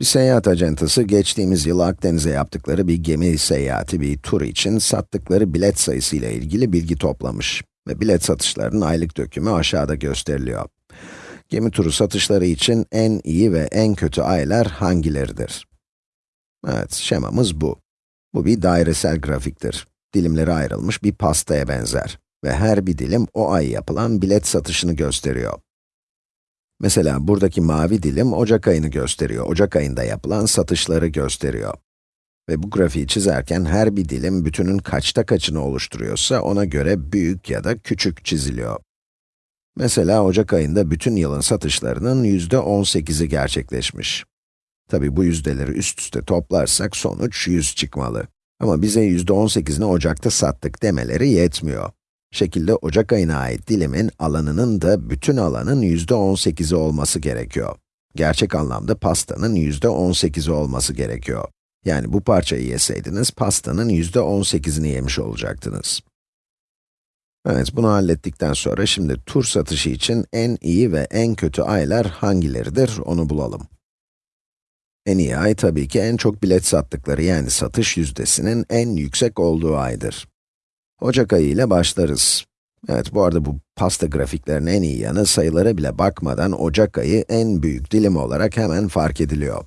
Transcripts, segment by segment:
Bir seyahat acentası geçtiğimiz yıl Akdeniz'e yaptıkları bir gemi seyahati, bir tur için sattıkları bilet sayısı ile ilgili bilgi toplamış. Ve bilet satışlarının aylık dökümü aşağıda gösteriliyor. Gemi turu satışları için en iyi ve en kötü aylar hangileridir? Evet, şemamız bu. Bu bir dairesel grafiktir. Dilimleri ayrılmış bir pastaya benzer. Ve her bir dilim o ay yapılan bilet satışını gösteriyor. Mesela buradaki mavi dilim Ocak ayını gösteriyor. Ocak ayında yapılan satışları gösteriyor. Ve bu grafiği çizerken her bir dilim bütünün kaçta kaçını oluşturuyorsa ona göre büyük ya da küçük çiziliyor. Mesela Ocak ayında bütün yılın satışlarının yüzde 18'i gerçekleşmiş. Tabi bu yüzdeleri üst üste toplarsak sonuç 100 çıkmalı. Ama bize yüzde 18'ini Ocak'ta sattık demeleri yetmiyor. Şekilde Ocak ayına ait dilimin alanının da bütün alanın yüzde 18'i olması gerekiyor. Gerçek anlamda pastanın yüzde 18'i olması gerekiyor. Yani bu parçayı yeseydiniz, pastanın yüzde 18'ini yemiş olacaktınız. Evet, bunu hallettikten sonra şimdi tur satışı için en iyi ve en kötü aylar hangileridir onu bulalım. En iyi ay tabii ki en çok bilet sattıkları yani satış yüzdesinin en yüksek olduğu aydır. Ocak ayı ile başlarız. Evet, bu arada bu pasta grafiklerinin en iyi yanı sayılara bile bakmadan Ocak ayı en büyük dilim olarak hemen fark ediliyor.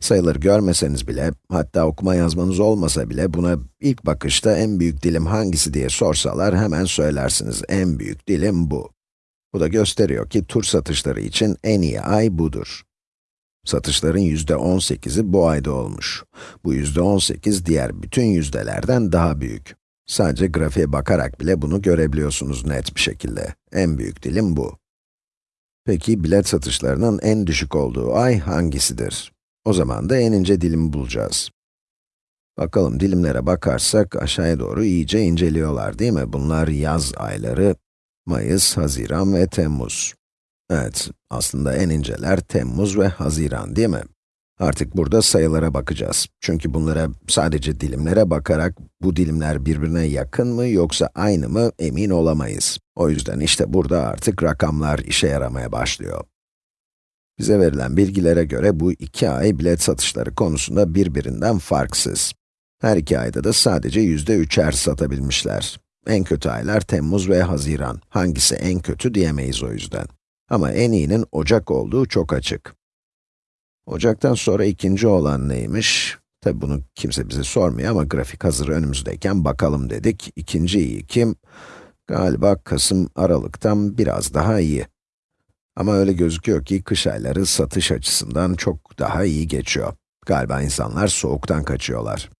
Sayıları görmeseniz bile, hatta okuma yazmanız olmasa bile buna ilk bakışta en büyük dilim hangisi diye sorsalar hemen söylersiniz. En büyük dilim bu. Bu da gösteriyor ki tur satışları için en iyi ay budur. Satışların yüzde 18'i bu ayda olmuş. Bu yüzde 18 diğer bütün yüzdelerden daha büyük. Sadece grafiğe bakarak bile bunu görebiliyorsunuz net bir şekilde. En büyük dilim bu. Peki bilet satışlarının en düşük olduğu ay hangisidir? O zaman da en ince dilimi bulacağız. Bakalım dilimlere bakarsak aşağıya doğru iyice inceliyorlar değil mi? Bunlar yaz ayları, Mayıs, Haziran ve Temmuz. Evet, aslında en inceler Temmuz ve Haziran değil mi? Artık burada sayılara bakacağız. Çünkü bunlara sadece dilimlere bakarak, bu dilimler birbirine yakın mı yoksa aynı mı emin olamayız. O yüzden işte burada artık rakamlar işe yaramaya başlıyor. Bize verilen bilgilere göre bu iki ay bilet satışları konusunda birbirinden farksız. Her iki ayda da sadece yüzde üçer satabilmişler. En kötü aylar Temmuz ve Haziran. Hangisi en kötü diyemeyiz o yüzden. Ama en iyinin Ocak olduğu çok açık. Ocaktan sonra ikinci olan neymiş? Tabi bunu kimse bize sormuyor ama grafik hazır önümüzdeyken bakalım dedik. İkinci iyi kim? Galiba Kasım, Aralık'tan biraz daha iyi. Ama öyle gözüküyor ki kış ayları satış açısından çok daha iyi geçiyor. Galiba insanlar soğuktan kaçıyorlar.